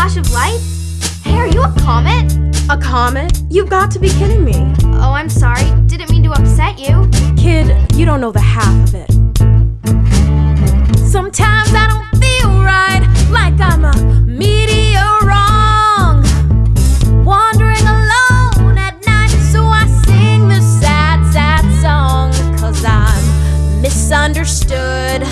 flash of light? Hey, are you a comet? A comet? You've got to be kidding me. Oh, I'm sorry. Didn't mean to upset you. Kid, you don't know the half of it. Sometimes I don't feel right, like I'm a meteor wrong. Wandering alone at night, so I sing this sad, sad song. Cause I'm misunderstood.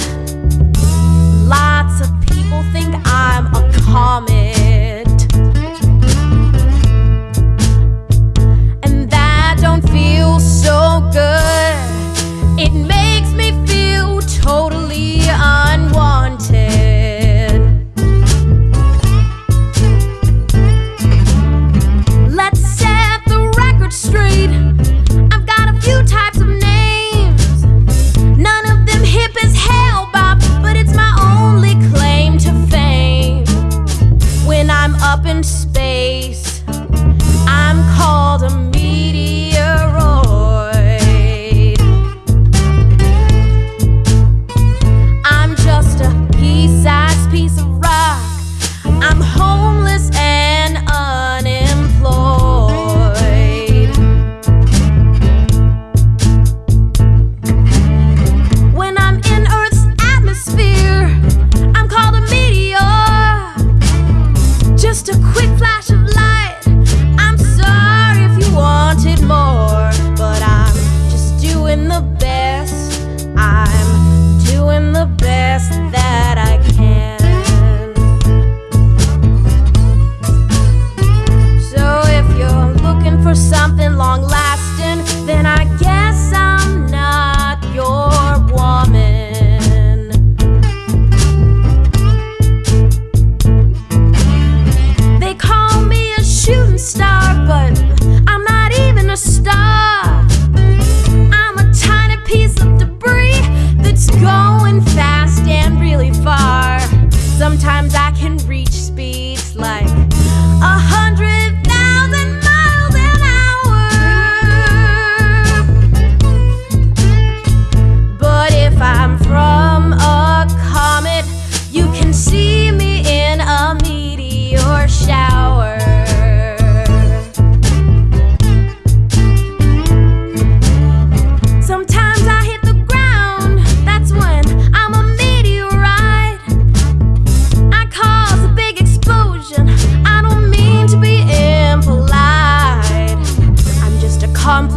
the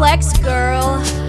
complex girl.